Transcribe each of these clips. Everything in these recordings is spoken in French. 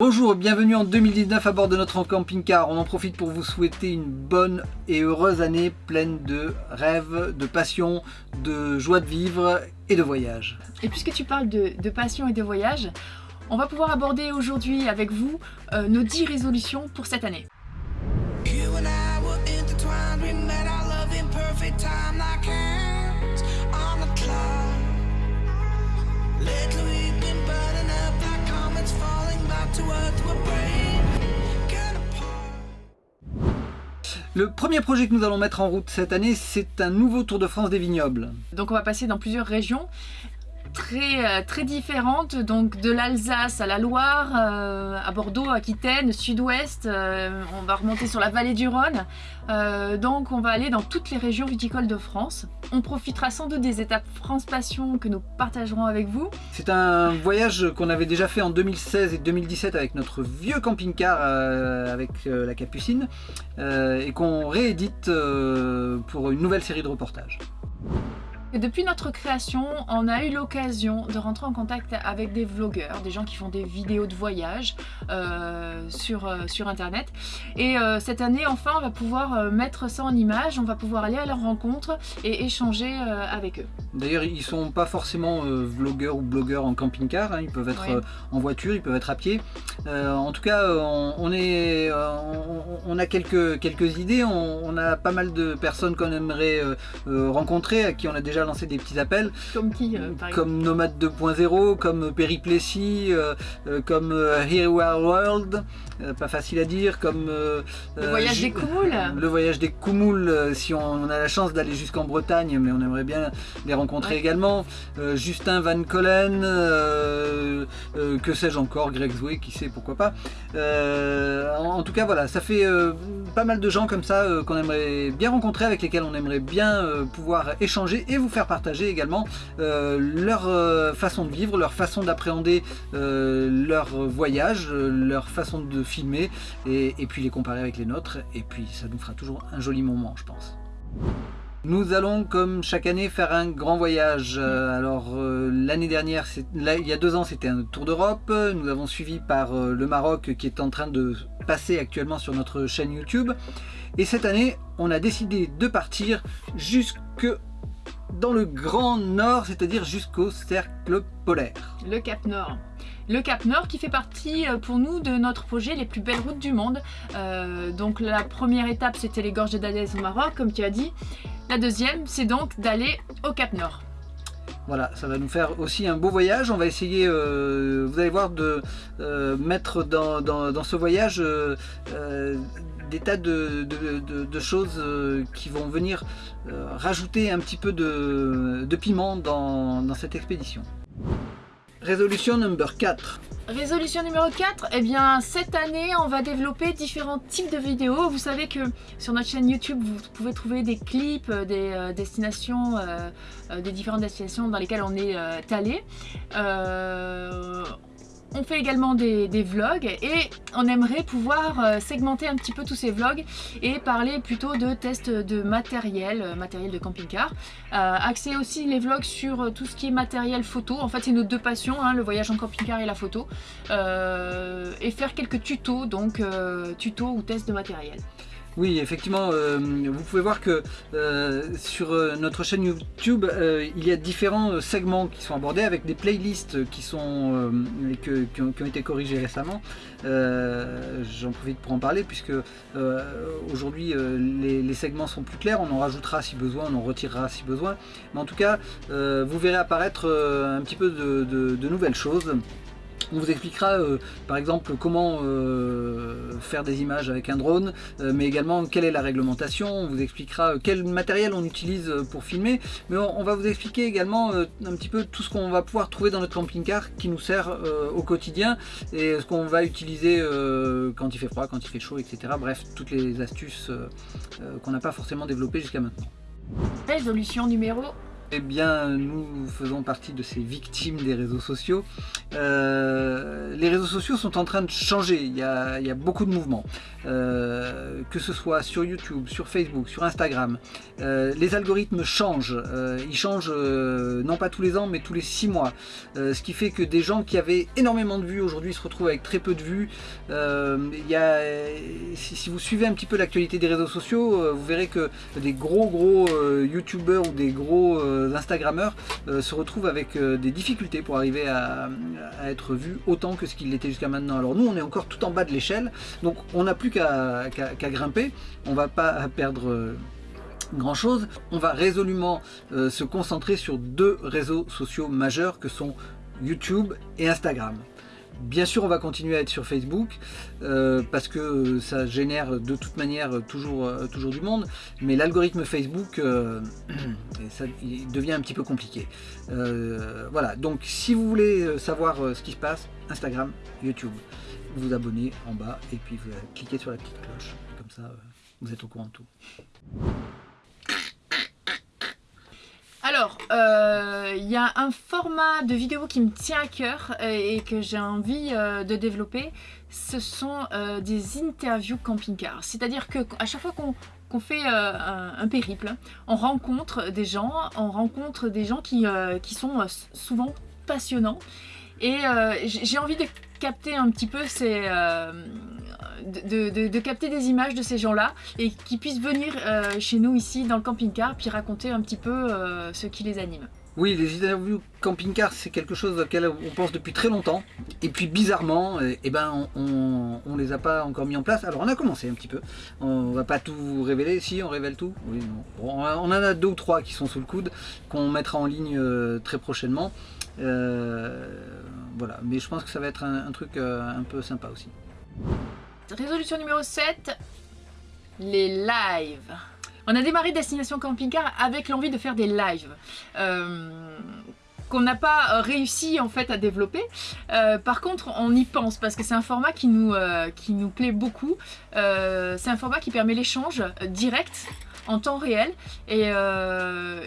Bonjour, bienvenue en 2019 à bord de notre camping-car. On en profite pour vous souhaiter une bonne et heureuse année pleine de rêves, de passion, de joie de vivre et de voyage. Et puisque tu parles de, passion et de voyage, on va pouvoir aborder aujourd'hui avec vous euh, nos 10 résolutions pour cette année. Le premier projet que nous allons mettre en route cette année, c'est un nouveau Tour de France des vignobles. Donc on va passer dans plusieurs régions très, euh, très différentes, donc de l'Alsace à la Loire, euh, à Bordeaux, Aquitaine, Sud-Ouest, euh, on va remonter sur la vallée du Rhône, donc on va aller dans toutes les régions viticoles de France. On profitera sans doute des étapes France Passion que nous partagerons avec vous. C'est un voyage qu'on avait déjà fait en 2016 et 2017 avec notre vieux camping-car avec la Capucine et qu'on réédite pour une nouvelle série de reportages depuis notre création, on a eu l'occasion de rentrer en contact avec des vlogueurs, des gens qui font des vidéos de voyage euh, sur, euh, sur internet. Et euh, cette année, enfin, on va pouvoir mettre ça en image, on va pouvoir aller à leur rencontre et échanger avec eux. D'ailleurs, ils sont pas forcément vlogueurs ou blogueurs en camping-car, hein. ils peuvent être en voiture, ils peuvent être à pied. en tout cas, on, est, on, a quelques, quelques idées, on, a pas mal de personnes qu'on aimerait rencontrer, à qui on a déjà lancé des petits appels. Comme qui euh, Comme Nomade 2.0, comme Périplessis, euh, euh, comme Here We Are World, pas facile à dire, comme... le voyage des Coumoules Le voyage des si on, a la chance d'aller jusqu'en Bretagne, mais on aimerait bien les rencontrer également. Justin Van Collen, que sais-je encore, Greg Zoué, qui sait, pourquoi pas. en, tout cas, voilà, ça fait pas mal de gens comme ça qu'on aimerait bien rencontrer, avec lesquels on aimerait bien pouvoir échanger et vous faire partager également euh, leur euh, façon de vivre, leur façon d'appréhender euh, leur voyage, leur façon de filmer et, puis les comparer avec les nôtres et puis ça nous fera toujours un joli moment je pense. Nous allons, comme chaque année, faire un grand voyage. alors, l'année dernière, là, il y a deux ans, c'était un tour d'Europe. Nous avons suivi par le Maroc, qui est en train de passer actuellement sur notre chaîne YouTube. Et cette année, on a décidé de partir jusque dans le grand nord, c'est-à-dire jusqu'au cercle polaire. Le Cap Nord. Le Cap Nord qui fait partie euh, pour nous de notre projet Les plus belles routes du monde. Euh, donc la première étape c'était les gorges d'Adès au Maroc comme tu as dit. La deuxième c'est donc d'aller au Cap Nord. Voilà, ça va nous faire aussi un beau voyage. On va essayer, euh, vous allez voir, de mettre dans, ce voyage des tas de, choses euh, qui vont venir euh, rajouter un petit peu de, piment dans, cette expédition. Résolution number 4. Résolution numéro 4, eh bien cette année on va développer différents types de vidéos. Vous savez que sur notre chaîne YouTube vous pouvez trouver des clips, euh, des destinations, des différentes destinations dans lesquelles on est allé. On fait également des, vlogs et on aimerait pouvoir euh, segmenter un petit peu tous ces vlogs et parler plutôt de tests de matériel, euh, matériel de camping-car. Euh, axer aussi les vlogs sur tout ce qui est matériel photo. En fait, c'est nos deux passions, hein, le voyage en camping-car et la photo. et faire quelques tutos, donc tutos ou tests de matériel. Oui, effectivement, euh, vous pouvez voir que euh, sur euh, notre chaîne YouTube, il y a différents segments qui sont abordés avec des playlists qui, sont, qui, ont, été corrigées récemment. J'en profite pour en parler puisque aujourd'hui les, segments sont plus clairs, on en rajoutera si besoin, on en retirera si besoin. Mais en tout cas, vous verrez apparaître un petit peu de nouvelles choses. On vous expliquera euh, par exemple comment euh, faire des images avec un drone, euh, mais également quelle est la réglementation, on vous expliquera quel matériel on utilise pour filmer, mais on, va vous expliquer également un petit peu tout ce qu'on va pouvoir trouver dans notre camping-car qui nous sert au quotidien et ce qu'on va utiliser quand il fait froid, quand il fait chaud, etc. Bref, toutes les astuces qu'on n'a pas forcément développées jusqu'à maintenant. Résolution numéro Eh bien, nous faisons partie de ces victimes des réseaux sociaux. Euh, les réseaux sociaux sont en train de changer, il y a, beaucoup de mouvements. Euh, que ce soit sur YouTube, sur Facebook, sur Instagram. Euh, les algorithmes changent, ils changent non pas tous les ans, mais tous les six mois. ce qui fait que des gens qui avaient énormément de vues aujourd'hui se retrouvent avec très peu de vues. Il y a, si, vous suivez un petit peu l'actualité des réseaux sociaux, vous verrez que des gros gros YouTubeurs ou des gros Instagrammeurs se retrouvent avec des difficultés pour arriver à, être vu autant que ce qu'il était jusqu'à maintenant. Alors nous, on est encore tout en bas de l'échelle, donc on n'a plus qu'à grimper, on va pas perdre euh, grand chose. On va résolument euh, se concentrer sur deux réseaux sociaux majeurs que sont YouTube et Instagram. Bien sûr, on va continuer à être sur Facebook euh, parce que ça génère de toute manière toujours, euh, toujours du monde, mais l'algorithme Facebook, euh, ça, il devient un petit peu compliqué. voilà, donc si vous voulez savoir ce qui se passe, Instagram, YouTube, vous abonnez en bas et puis vous cliquez sur la petite cloche. Comme ça, vous êtes au courant de tout. Alors, euh, il y a un format de vidéo qui me tient à cœur euh, et que j'ai envie euh, de développer. Ce sont des interviews camping-car. C'est-à-dire que à chaque fois qu'on fait un, périple, on rencontre des gens, on rencontre des gens qui, qui sont souvent passionnants. Et j'ai envie de capter un petit peu ces, de, capter des images de ces gens-là et qui puissent venir euh, chez nous ici dans le camping-car puis raconter un petit peu euh, ce qui les anime. Oui, les interviews camping-car, c'est quelque chose auquel on pense depuis très longtemps. Et puis bizarrement, eh, ben, on, ne les a pas encore mis en place. Alors on a commencé un petit peu. On va pas tout révéler. Si, on révèle tout. Oui, on en a deux ou trois qui sont sous le coude, qu'on mettra en ligne euh, très prochainement. Voilà, mais je pense que ça va être un truc un peu sympa aussi. Résolution numéro 7, les lives. On a démarré Destination Camping Car avec l'envie de faire des lives. Euh, qu'on n'a pas réussi en fait à développer. Euh, par contre, on y pense parce que c'est un format euh, qui nous plaît beaucoup. c'est un format qui permet l'échange direct en temps réel. Et,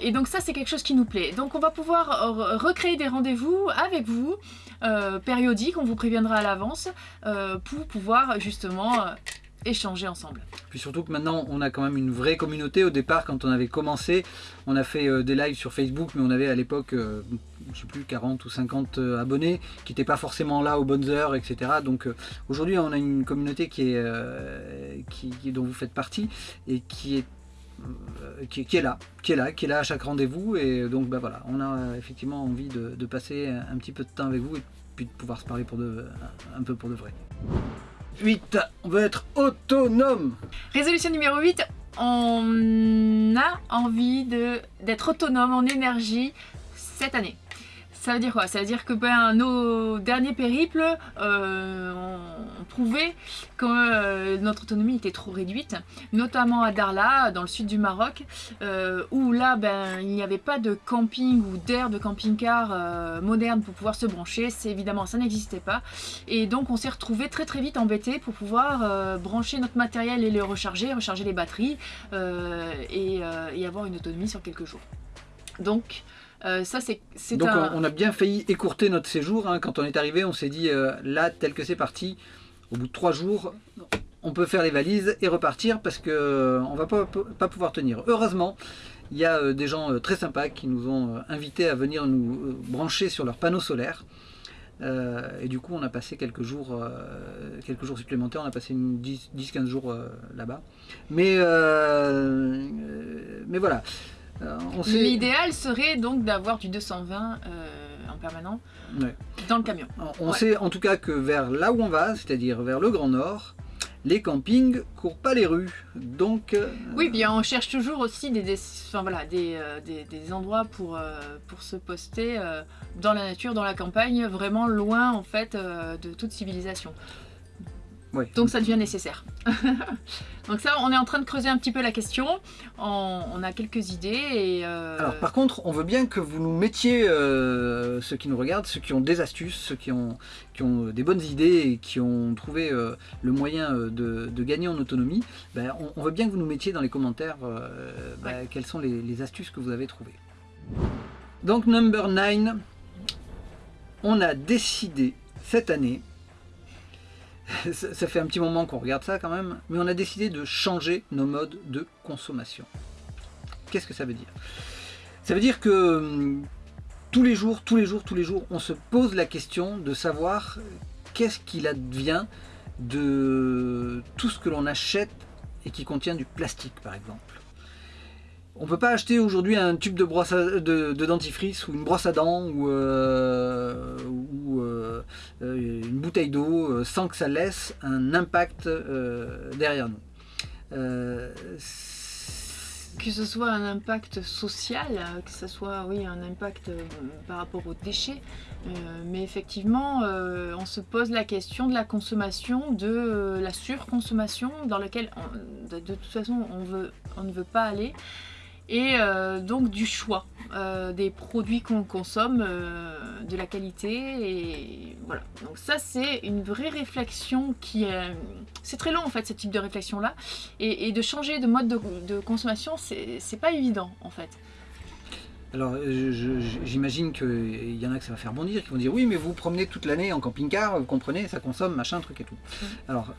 et donc ça, c'est quelque chose qui nous plaît. Donc on va pouvoir recréer des rendez-vous avec vous, euh, périodiques, on vous préviendra à l'avance, euh, pour pouvoir justement euh, échanger ensemble. Puis surtout que maintenant on a quand même une vraie communauté. Au départ quand on avait commencé, on a fait des lives sur Facebook mais on avait à l'époque, je sais plus, 40 ou 50 abonnés qui n'étaient pas forcément là aux bonnes heures, etc. Donc aujourd'hui on a une communauté qui est, qui, dont vous faites partie et qui est euh, qui, est là, qui est là, qui est là à chaque rendez-vous et donc bah voilà, on a effectivement envie de, passer un petit peu de temps avec vous et puis de pouvoir se parler pour de, un peu pour de vrai. 8. On veut être autonome Résolution numéro 8, on a envie d'être autonome en énergie cette année. Ça veut dire quoi? Ça veut dire que ben, nos derniers périples euh, ont prouvé que euh, notre autonomie était trop réduite, notamment à Darla, dans le sud du Maroc, euh, où là ben, il n'y avait pas de camping ou d'air de camping-car moderne pour pouvoir se brancher, évidemment ça n'existait pas, et donc on s'est retrouvé très très vite embêté pour pouvoir brancher notre matériel et le recharger, recharger les batteries et avoir une autonomie sur quelques jours. Donc euh, ça, c'est Donc on, a bien failli écourter notre séjour. Hein. Quand on est arrivé, on s'est dit, euh, là, tel que c'est parti, au bout de trois jours, on peut faire les valises et repartir parce qu'on euh, on va pas, pas pouvoir tenir. Heureusement, il y a des gens très sympas qui nous ont invités à venir nous brancher sur leurs panneaux solaires. et du coup, on a passé quelques jours, quelques jours supplémentaires. On a passé 10-15 jours là-bas. Mais, mais voilà. Euh, L'idéal serait donc d'avoir du 220 euh, en permanent dans le camion. On sait en tout cas que vers là où on va, c'est-à-dire vers le Grand Nord, les campings courent pas les rues. Donc, euh, Oui, bien on cherche toujours aussi des, des, voilà, des, des, endroits pour, pour se poster dans la nature, dans la campagne, vraiment loin en fait de toute civilisation. Donc ça devient nécessaire. Donc ça, on est en train de creuser un petit peu la question. On, a quelques idées. Et euh, Alors par contre, on veut bien que vous nous mettiez, euh, ceux qui nous regardent, ceux qui ont des astuces, ceux qui ont, qui ont des bonnes idées et qui ont trouvé euh, le moyen de, gagner en autonomie, ben, on, veut bien que vous nous mettiez dans les commentaires ben, quelles sont les, astuces que vous avez trouvées. Donc number 9, on a décidé cette année, ça fait un petit moment qu'on regarde ça quand même, mais on a décidé de changer nos modes de consommation. Qu'est-ce que ça veut dire? Ça veut dire que hum, tous les jours, tous les jours, tous les jours, on se pose la question de savoir qu'est-ce qu'il advient de tout ce que l'on achète et qui contient du plastique par exemple. On ne peut pas acheter aujourd'hui un tube de, brosse de, dentifrice ou une brosse à dents ou, euh, euh, une bouteille d'eau euh, sans que ça laisse un impact derrière nous. que ce soit un impact social, que ce soit oui, un impact par rapport aux déchets, mais effectivement on se pose la question de la consommation, de la surconsommation dans laquelle de, de, toute façon on, on ne veut pas aller et euh, donc du choix euh, des produits qu'on consomme, euh, de la qualité et voilà. Donc ça c'est une vraie réflexion qui est... C'est très long en fait ce type de réflexion là et, de changer de mode de, consommation c'est pas évident en fait. Alors j'imagine qu'il y en a que ça va faire bondir, qui vont dire oui mais vous, vous promenez toute l'année en camping-car, vous comprenez, ça consomme machin truc et tout. Alors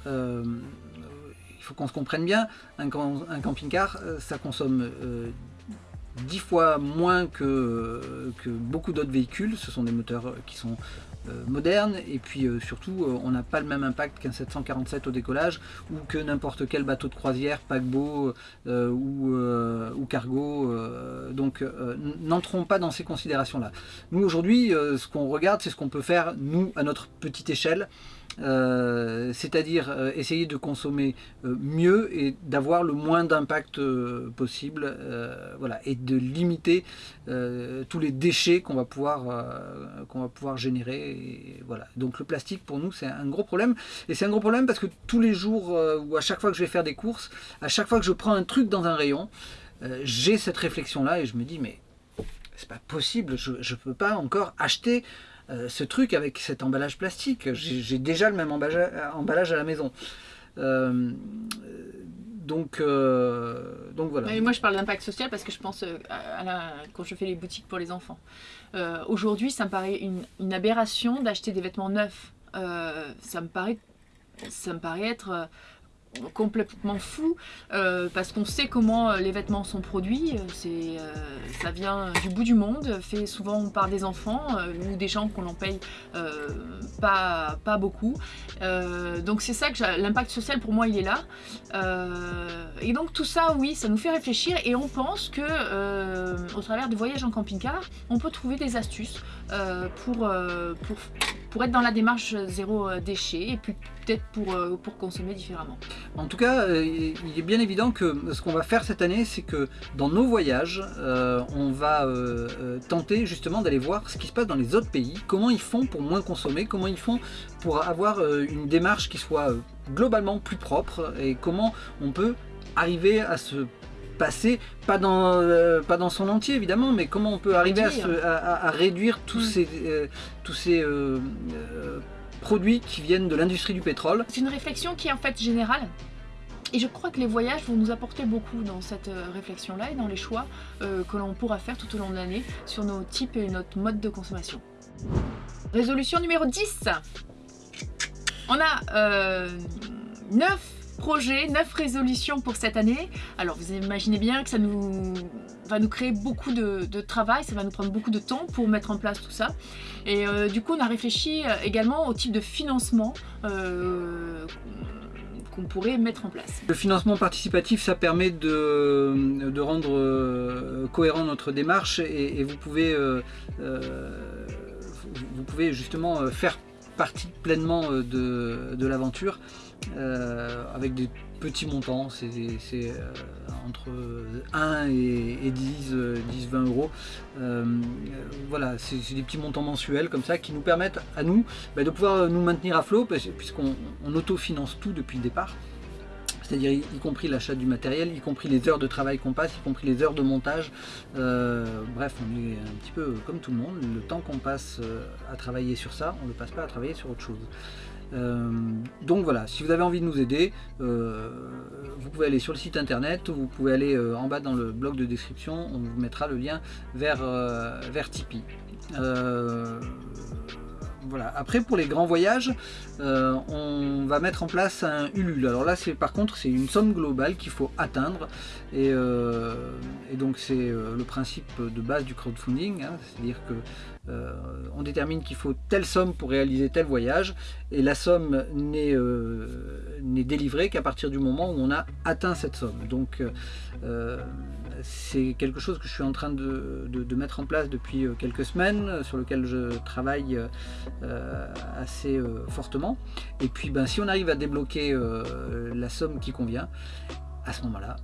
faut qu'on se comprenne bien, un, camping-car, euh, ça consomme euh, dix fois moins que, que beaucoup d'autres véhicules. Ce sont des moteurs qui sont euh, modernes et puis surtout on n'a pas le même impact qu'un 747 au décollage ou que n'importe quel bateau de croisière, paquebot ou, ou, cargo. donc n'entrons pas dans ces considérations là. Nous aujourd'hui ce qu'on regarde c'est ce qu'on peut faire nous à notre petite échelle euh, c'est-à-dire euh, essayer de consommer euh, mieux et d'avoir le moins d'impact possible, voilà, et de limiter tous les déchets qu'on va pouvoir générer. voilà. Donc le plastique pour nous c'est un gros problème, et c'est un gros problème parce que tous les jours ou à chaque fois que je vais faire des courses, à chaque fois que je prends un truc dans un rayon, j'ai cette réflexion là et je me dis mais c'est pas possible, je ne peux pas encore acheter euh, ce truc avec cet emballage plastique. J'ai déjà le même emballage, à la maison. Euh, donc, euh, donc voilà. moi je parle d'impact social parce que je pense à quand je fais les boutiques pour les enfants. Aujourd'hui ça me paraît une, une aberration d'acheter des vêtements neufs. ça, me paraît, ça me paraît être complètement fou euh, parce qu'on sait comment euh, les vêtements sont produits euh, ça vient du bout du monde fait souvent par des enfants ou des gens qu'on en paye pas, pas beaucoup. Donc c'est ça que l'impact social pour moi il est là. Et donc tout ça oui ça nous fait réfléchir et on pense que au travers de voyages en camping-car on peut trouver des astuces pour, pour pour être dans la démarche zéro euh, déchet et puis peut-être pour, euh, pour consommer différemment. En tout cas, euh, il est bien évident que ce qu'on va faire cette année, c'est que dans nos voyages, on va tenter justement d'aller voir ce qui se passe dans les autres pays, comment ils font pour moins consommer, comment ils font pour avoir une démarche qui soit globalement plus propre et comment on peut arriver à se passer, pas dans, pas dans son entier évidemment, mais comment on peut arriver à, réduire tous mm. ces, tous ces euh, euh, produits qui viennent de l'industrie du pétrole. C'est une réflexion qui est en fait générale. Et je crois que les voyages vont nous apporter beaucoup dans cette euh, réflexion-là et dans les choix que l'on pourra faire tout au long de l'année sur nos types et notre mode de consommation. Résolution numéro 10 On a 9 projets, 9 résolutions pour cette année. Alors vous imaginez bien que ça va nous créer beaucoup de, travail, ça va nous prendre beaucoup de temps pour mettre en place tout ça. Et euh, du coup on a réfléchi euh, également au type de financement euh, qu'on pourrait mettre en place. Le financement participatif, ça permet de, rendre cohérent notre démarche et, vous pouvez vous pouvez justement faire partie pleinement de, de l'aventure euh, avec des petits montants, c'est euh, entre 1 et, 10, 10, 20 euros. Euh, voilà, c'est des petits montants mensuels comme ça qui nous permettent à nous bah, de pouvoir nous maintenir à flot puisqu'on autofinance tout depuis le départ c'est-à-dire y, compris l'achat du matériel, y compris les heures de travail qu'on passe, y compris les heures de montage. bref, on est un petit peu comme tout le monde, le temps qu'on passe à travailler sur ça, on ne le passe pas à travailler sur autre chose. Euh, donc voilà, si vous avez envie de nous aider, euh, vous pouvez aller sur le site internet, ou vous pouvez aller en bas dans le blog de description, on vous mettra le lien vers, vers Tipeee. Voilà. Après pour les grands voyages, on va mettre en place un Ulule. Alors là c'est par contre c'est une somme globale qu'il faut atteindre et, donc c'est le principe de base du crowdfunding, hein. c'est-à-dire que euh, on détermine qu'il faut telle somme pour réaliser tel voyage et la somme n'est euh, délivrée qu'à partir du moment où on a atteint cette somme. Donc euh, c'est quelque chose que je suis en train de, mettre en place depuis quelques semaines, sur lequel je travaille assez fortement. Et puis ben, si on arrive à débloquer la somme qui convient, à ce moment-là,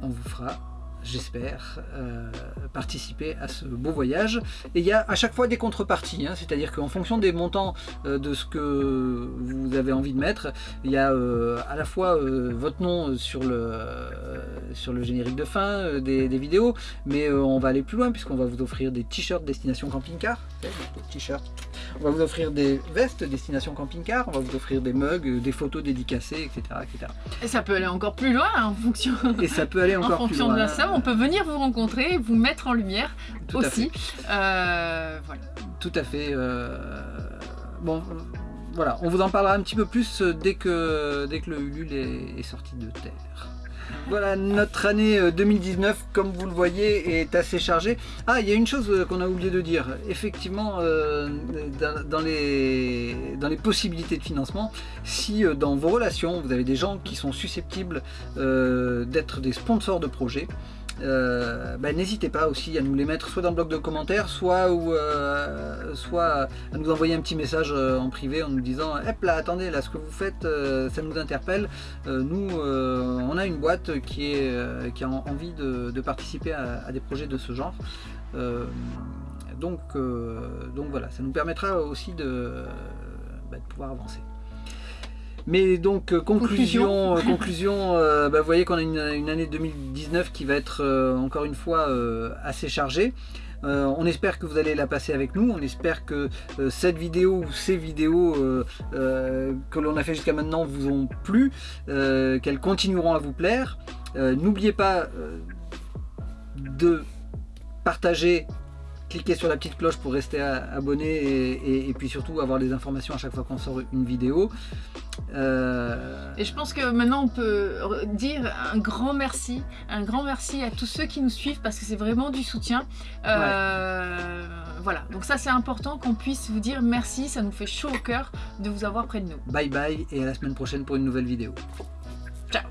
on vous fera j'espère, euh, participer à ce beau voyage. Et il y a à chaque fois des contreparties, hein, c'est-à-dire qu'en fonction des montants euh, de ce que vous avez envie de mettre, il y a euh, à la fois votre nom sur le, sur le générique de fin des, vidéos, mais on va aller plus loin puisqu'on va vous offrir des t-shirts destination camping-car, t-shirts on va vous offrir des vestes destination camping-car, on va vous offrir des mugs, des photos dédicacées, etc. etc. Et ça peut aller encore plus loin en fonction, Et ça peut aller encore en fonction plus loin. de la somme. On peut venir vous rencontrer, vous mettre en lumière aussi. Euh, voilà. Tout à fait. Euh, bon, voilà, on vous en parlera un petit peu plus dès que, dès que le Ulule est sorti de terre. Voilà, notre année 2019, euh, comme vous le voyez, est assez chargée. Ah, il y a une chose euh, qu'on a oublié de dire. Effectivement, euh, dans, les, dans les possibilités de financement, si dans vos relations, vous avez des gens qui sont susceptibles d'être des sponsors de projets, euh, bah, n'hésitez pas aussi à nous les mettre soit dans le bloc de commentaires, soit, ou, euh, soit à nous envoyer un petit message euh, en privé en nous disant « Hep là, attendez, là, ce que vous faites, ça nous interpelle. nous, on a une boîte qui, est, qui a envie de, participer à, des projets de ce genre. donc, donc voilà, ça nous permettra aussi de bah, pouvoir avancer. Mais donc, euh, conclusion, conclusion, euh, euh, bah, vous voyez qu'on a une, année 2019 qui va être encore une fois assez chargée. on espère que vous allez la passer avec nous, on espère que cette vidéo ou ces vidéos que l'on a fait jusqu'à maintenant vous ont plu, qu'elles continueront à vous plaire. N'oubliez pas de partager cliquez sur la petite cloche pour rester abonné et, puis surtout avoir les informations à chaque fois qu'on sort une vidéo. Euh, et je pense que maintenant on peut dire un grand merci, un grand merci à tous ceux qui nous suivent parce que c'est vraiment du soutien. Euh, voilà, donc ça c'est important qu'on puisse vous dire merci, ça nous fait chaud au cœur de vous avoir près de nous. Bye bye et à la semaine prochaine pour une nouvelle vidéo. Ciao